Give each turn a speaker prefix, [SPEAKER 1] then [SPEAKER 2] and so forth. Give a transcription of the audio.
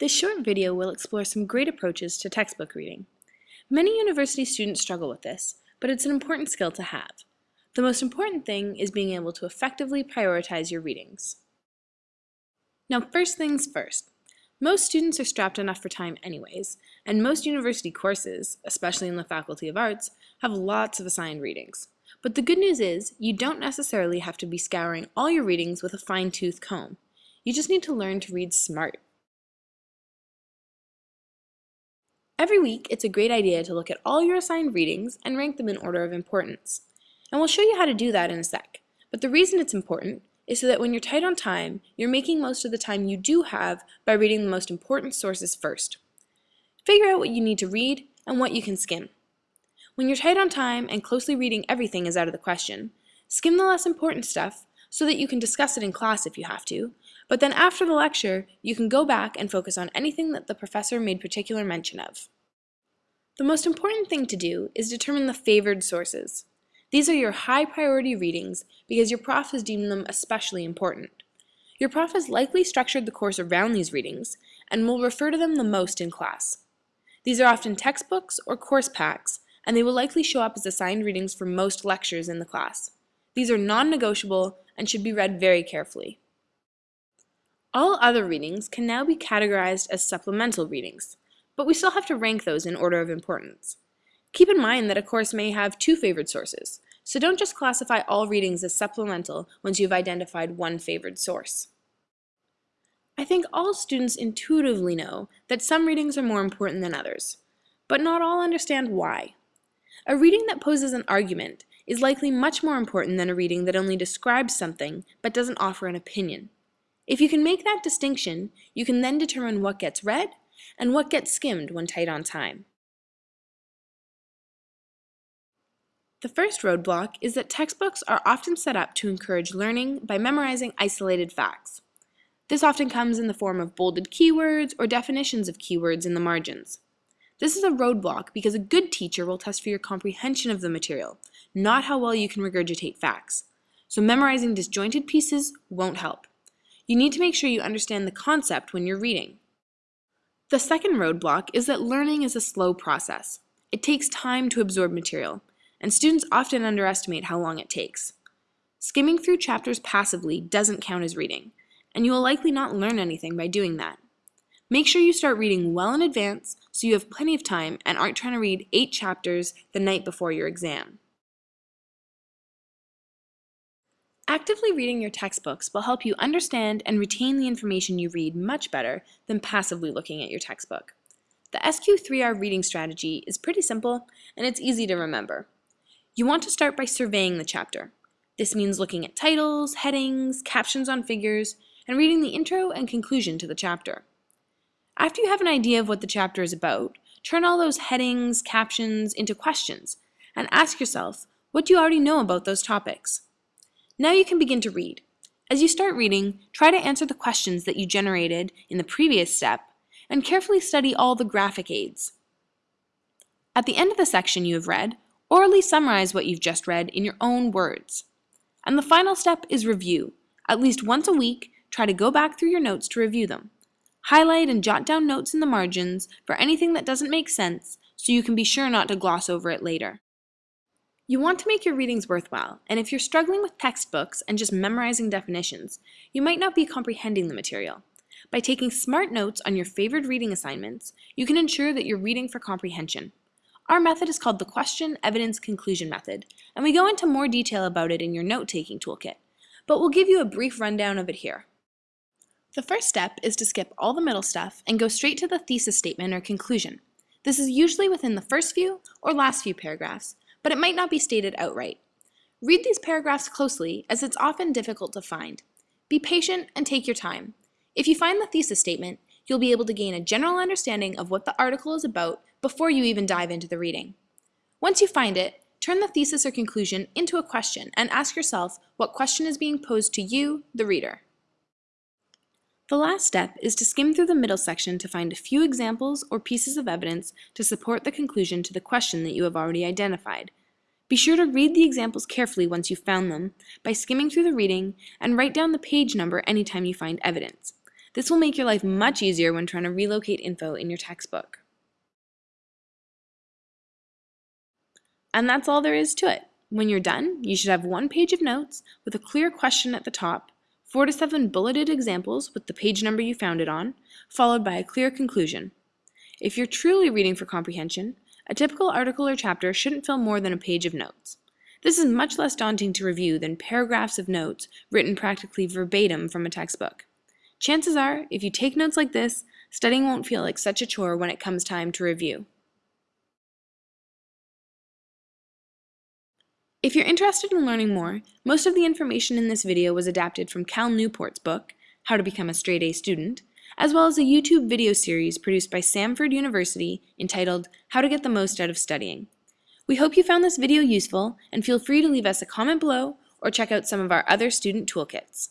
[SPEAKER 1] This short video will explore some great approaches to textbook reading. Many university students struggle with this, but it's an important skill to have. The most important thing is being able to effectively prioritize your readings. Now first things first. Most students are strapped enough for time anyways, and most university courses, especially in the Faculty of Arts, have lots of assigned readings. But the good news is, you don't necessarily have to be scouring all your readings with a fine-tooth comb. You just need to learn to read smart. Every week, it's a great idea to look at all your assigned readings and rank them in order of importance. And we'll show you how to do that in a sec. But the reason it's important is so that when you're tight on time, you're making most of the time you do have by reading the most important sources first. Figure out what you need to read and what you can skim. When you're tight on time and closely reading everything is out of the question, skim the less important stuff so that you can discuss it in class if you have to, but then after the lecture, you can go back and focus on anything that the professor made particular mention of. The most important thing to do is determine the favored sources. These are your high priority readings because your prof has deemed them especially important. Your prof has likely structured the course around these readings and will refer to them the most in class. These are often textbooks or course packs and they will likely show up as assigned readings for most lectures in the class. These are non-negotiable and should be read very carefully. All other readings can now be categorized as supplemental readings, but we still have to rank those in order of importance. Keep in mind that a course may have two favored sources, so don't just classify all readings as supplemental once you've identified one favored source. I think all students intuitively know that some readings are more important than others, but not all understand why. A reading that poses an argument is likely much more important than a reading that only describes something but doesn't offer an opinion. If you can make that distinction, you can then determine what gets read and what gets skimmed when tight on time. The first roadblock is that textbooks are often set up to encourage learning by memorizing isolated facts. This often comes in the form of bolded keywords or definitions of keywords in the margins. This is a roadblock because a good teacher will test for your comprehension of the material, not how well you can regurgitate facts. So memorizing disjointed pieces won't help. You need to make sure you understand the concept when you're reading. The second roadblock is that learning is a slow process. It takes time to absorb material, and students often underestimate how long it takes. Skimming through chapters passively doesn't count as reading, and you will likely not learn anything by doing that. Make sure you start reading well in advance so you have plenty of time and aren't trying to read eight chapters the night before your exam. Actively reading your textbooks will help you understand and retain the information you read much better than passively looking at your textbook. The SQ3R reading strategy is pretty simple and it's easy to remember. You want to start by surveying the chapter. This means looking at titles, headings, captions on figures, and reading the intro and conclusion to the chapter. After you have an idea of what the chapter is about, turn all those headings, captions into questions, and ask yourself, what do you already know about those topics? Now you can begin to read. As you start reading, try to answer the questions that you generated in the previous step, and carefully study all the graphic aids. At the end of the section you have read, orally summarize what you've just read in your own words. And the final step is review. At least once a week, try to go back through your notes to review them. Highlight and jot down notes in the margins for anything that doesn't make sense so you can be sure not to gloss over it later. You want to make your readings worthwhile, and if you're struggling with textbooks and just memorizing definitions, you might not be comprehending the material. By taking smart notes on your favorite reading assignments, you can ensure that you're reading for comprehension. Our method is called the Question, Evidence, Conclusion method, and we go into more detail about it in your note-taking toolkit, but we'll give you a brief rundown of it here. The first step is to skip all the middle stuff and go straight to the thesis statement or conclusion. This is usually within the first few or last few paragraphs, but it might not be stated outright. Read these paragraphs closely as it's often difficult to find. Be patient and take your time. If you find the thesis statement, you'll be able to gain a general understanding of what the article is about before you even dive into the reading. Once you find it, turn the thesis or conclusion into a question and ask yourself what question is being posed to you, the reader. The last step is to skim through the middle section to find a few examples or pieces of evidence to support the conclusion to the question that you have already identified. Be sure to read the examples carefully once you've found them by skimming through the reading and write down the page number anytime you find evidence. This will make your life much easier when trying to relocate info in your textbook. And that's all there is to it. When you're done, you should have one page of notes with a clear question at the top, four to seven bulleted examples with the page number you found it on, followed by a clear conclusion. If you're truly reading for comprehension, a typical article or chapter shouldn't fill more than a page of notes. This is much less daunting to review than paragraphs of notes written practically verbatim from a textbook. Chances are, if you take notes like this, studying won't feel like such a chore when it comes time to review. If you're interested in learning more, most of the information in this video was adapted from Cal Newport's book, How to Become a Straight A Student, as well as a YouTube video series produced by Samford University entitled How to Get the Most Out of Studying. We hope you found this video useful and feel free to leave us a comment below or check out some of our other student toolkits.